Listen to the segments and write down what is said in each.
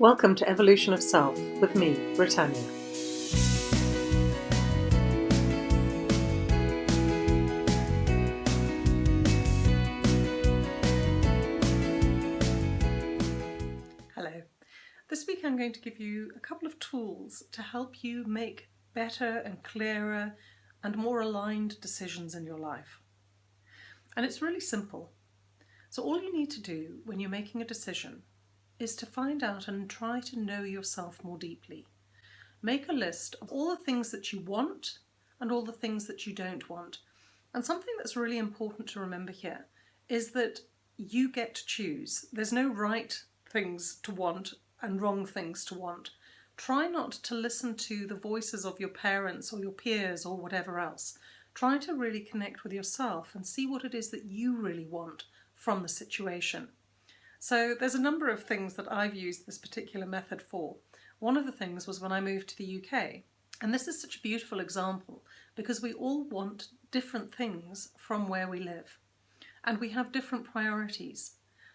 Welcome to Evolution of Self with me, Britannia. Hello. This week I'm going to give you a couple of tools to help you make better and clearer and more aligned decisions in your life. And it's really simple. So all you need to do when you're making a decision is to find out and try to know yourself more deeply. Make a list of all the things that you want and all the things that you don't want. And something that's really important to remember here is that you get to choose. There's no right things to want and wrong things to want. Try not to listen to the voices of your parents or your peers or whatever else. Try to really connect with yourself and see what it is that you really want from the situation. So there's a number of things that I've used this particular method for. One of the things was when I moved to the UK. And this is such a beautiful example because we all want different things from where we live and we have different priorities.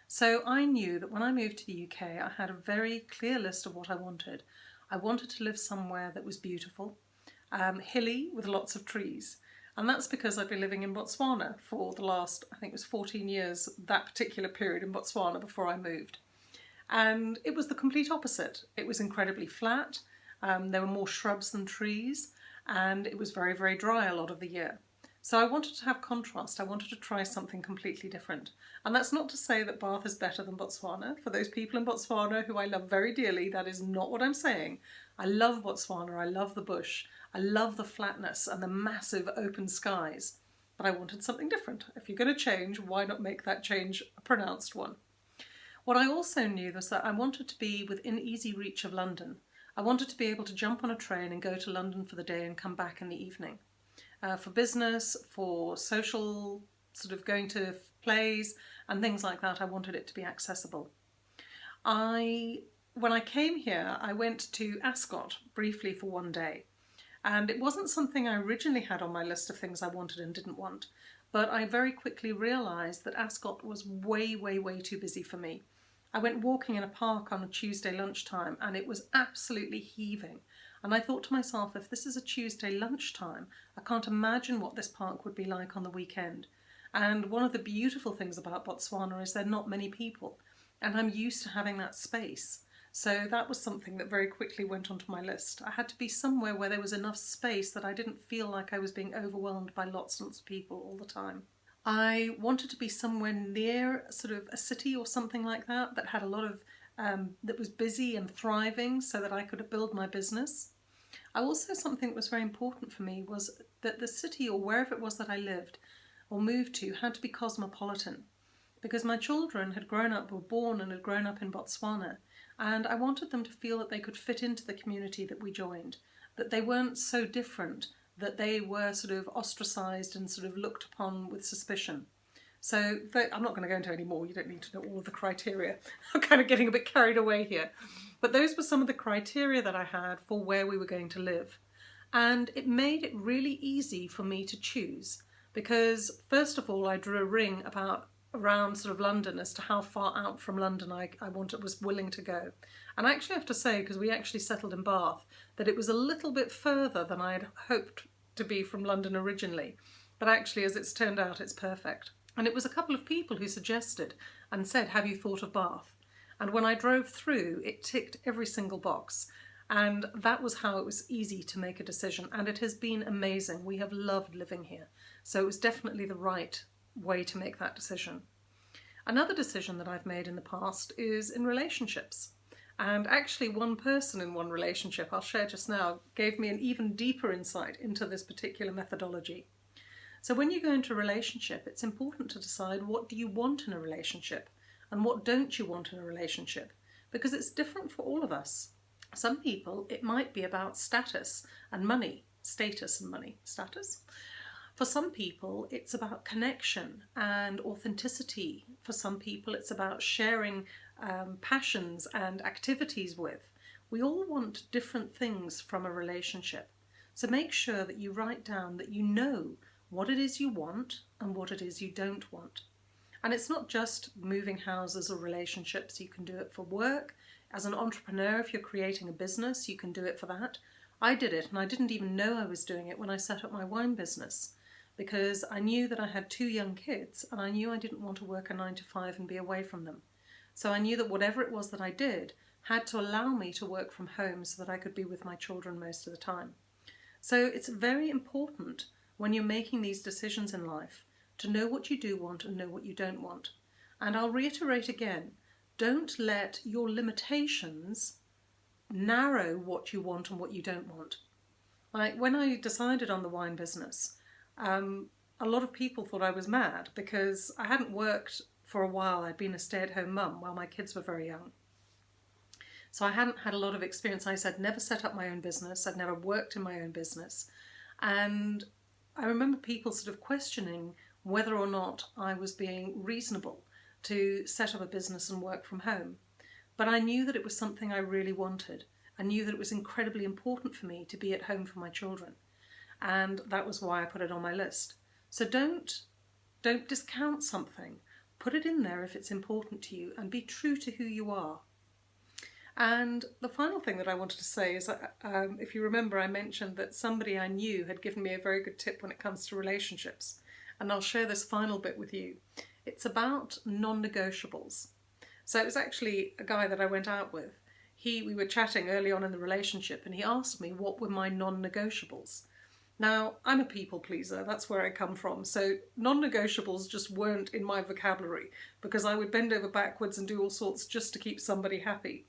So I knew that when I moved to the UK, I had a very clear list of what I wanted. I wanted to live somewhere that was beautiful, um, hilly with lots of trees. And that's because I've been living in Botswana for the last, I think it was 14 years, that particular period in Botswana before I moved. And it was the complete opposite. It was incredibly flat, um, there were more shrubs than trees, and it was very, very dry a lot of the year. So I wanted to have contrast, I wanted to try something completely different. And that's not to say that Bath is better than Botswana. For those people in Botswana who I love very dearly, that is not what I'm saying. I love Botswana, I love the bush, I love the flatness and the massive open skies, but I wanted something different. If you're going to change, why not make that change a pronounced one? What I also knew was that I wanted to be within easy reach of London. I wanted to be able to jump on a train and go to London for the day and come back in the evening. Uh, for business, for social, sort of going to plays and things like that, I wanted it to be accessible. I, when I came here, I went to Ascot briefly for one day. And it wasn't something I originally had on my list of things I wanted and didn't want, but I very quickly realised that Ascot was way, way, way too busy for me. I went walking in a park on a Tuesday lunchtime and it was absolutely heaving. And I thought to myself, if this is a Tuesday lunchtime, I can't imagine what this park would be like on the weekend. And one of the beautiful things about Botswana is there are not many people. And I'm used to having that space. So that was something that very quickly went onto my list. I had to be somewhere where there was enough space that I didn't feel like I was being overwhelmed by lots and lots of people all the time. I wanted to be somewhere near sort of a city or something like that that had a lot of, um, that was busy and thriving so that I could build my business. I also, something that was very important for me was that the city or wherever it was that I lived or moved to had to be cosmopolitan because my children had grown up, were born and had grown up in Botswana and I wanted them to feel that they could fit into the community that we joined, that they weren't so different, that they were sort of ostracised and sort of looked upon with suspicion. So I'm not going to go into any more, you don't need to know all of the criteria. I'm kind of getting a bit carried away here. But those were some of the criteria that I had for where we were going to live. And it made it really easy for me to choose because first of all I drew a ring about around sort of London as to how far out from London I, I wanted, was willing to go. And I actually have to say, because we actually settled in Bath, that it was a little bit further than I had hoped to be from London originally. But actually, as it's turned out, it's perfect. And it was a couple of people who suggested and said, have you thought of Bath? And when I drove through, it ticked every single box. And that was how it was easy to make a decision. And it has been amazing. We have loved living here. So it was definitely the right way to make that decision. Another decision that I've made in the past is in relationships. And actually one person in one relationship, I'll share just now, gave me an even deeper insight into this particular methodology. So when you go into a relationship, it's important to decide what do you want in a relationship and what don't you want in a relationship, because it's different for all of us. Some people, it might be about status and money, status and money, status. For some people, it's about connection and authenticity. For some people, it's about sharing um, passions and activities with. We all want different things from a relationship. So make sure that you write down that you know what it is you want and what it is you don't want. And it's not just moving houses or relationships, you can do it for work, As an entrepreneur, if you're creating a business, you can do it for that. I did it and I didn't even know I was doing it when I set up my wine business because I knew that I had two young kids and I knew I didn't want to work a nine to five and be away from them. So I knew that whatever it was that I did had to allow me to work from home so that I could be with my children most of the time. So it's very important when you're making these decisions in life to know what you do want and know what you don't want. And I'll reiterate again, don't let your limitations narrow what you want and what you don't want. Like when I decided on the wine business, um, a lot of people thought I was mad because I hadn't worked for a while. I'd been a stay-at-home mum while my kids were very young. So I hadn't had a lot of experience. I said never set up my own business. I'd never worked in my own business. And I remember people sort of questioning whether or not I was being reasonable to set up a business and work from home. But I knew that it was something I really wanted. I knew that it was incredibly important for me to be at home for my children. And that was why I put it on my list. So don't, don't discount something. Put it in there if it's important to you and be true to who you are. And the final thing that I wanted to say is, um, if you remember, I mentioned that somebody I knew had given me a very good tip when it comes to relationships. And I'll share this final bit with you. It's about non-negotiables. So it was actually a guy that I went out with. He, we were chatting early on in the relationship and he asked me what were my non-negotiables. Now, I'm a people pleaser, that's where I come from, so non-negotiables just weren't in my vocabulary because I would bend over backwards and do all sorts just to keep somebody happy.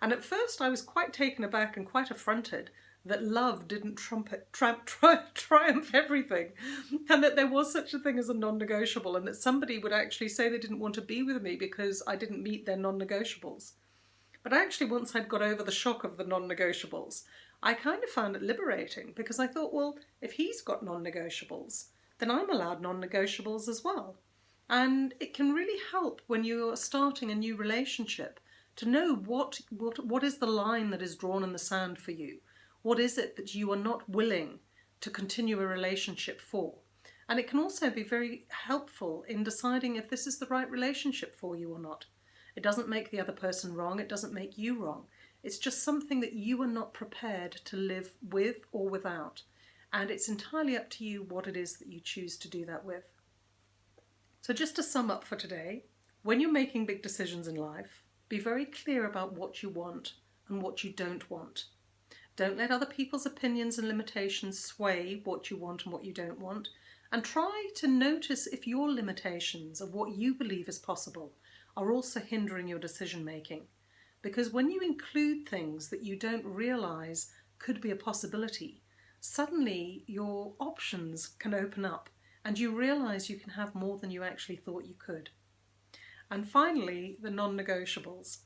And at first I was quite taken aback and quite affronted that love didn't trumpet, tramp, tri triumph everything and that there was such a thing as a non-negotiable and that somebody would actually say they didn't want to be with me because I didn't meet their non-negotiables. But actually once I'd got over the shock of the non-negotiables, I kind of found it liberating because I thought, well, if he's got non-negotiables, then I'm allowed non-negotiables as well. And it can really help when you're starting a new relationship to know what, what, what is the line that is drawn in the sand for you what is it that you are not willing to continue a relationship for? And it can also be very helpful in deciding if this is the right relationship for you or not. It doesn't make the other person wrong, it doesn't make you wrong. It's just something that you are not prepared to live with or without. And it's entirely up to you what it is that you choose to do that with. So just to sum up for today, when you're making big decisions in life, be very clear about what you want and what you don't want. Don't let other people's opinions and limitations sway what you want and what you don't want. And try to notice if your limitations of what you believe is possible are also hindering your decision making. Because when you include things that you don't realise could be a possibility, suddenly your options can open up and you realise you can have more than you actually thought you could. And finally, the non-negotiables.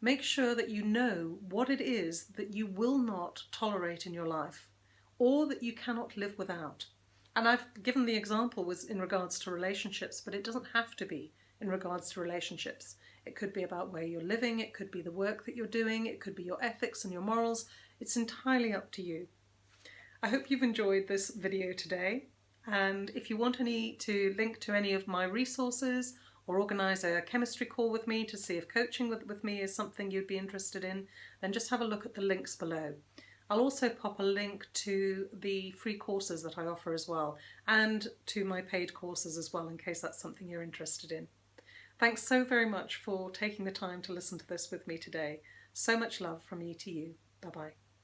Make sure that you know what it is that you will not tolerate in your life or that you cannot live without. And I've given the example was in regards to relationships, but it doesn't have to be in regards to relationships. It could be about where you're living, it could be the work that you're doing, it could be your ethics and your morals. It's entirely up to you. I hope you've enjoyed this video today. And if you want any to link to any of my resources or organise a chemistry call with me to see if coaching with, with me is something you'd be interested in, then just have a look at the links below. I'll also pop a link to the free courses that I offer as well and to my paid courses as well in case that's something you're interested in. Thanks so very much for taking the time to listen to this with me today. So much love from me to you. Bye bye.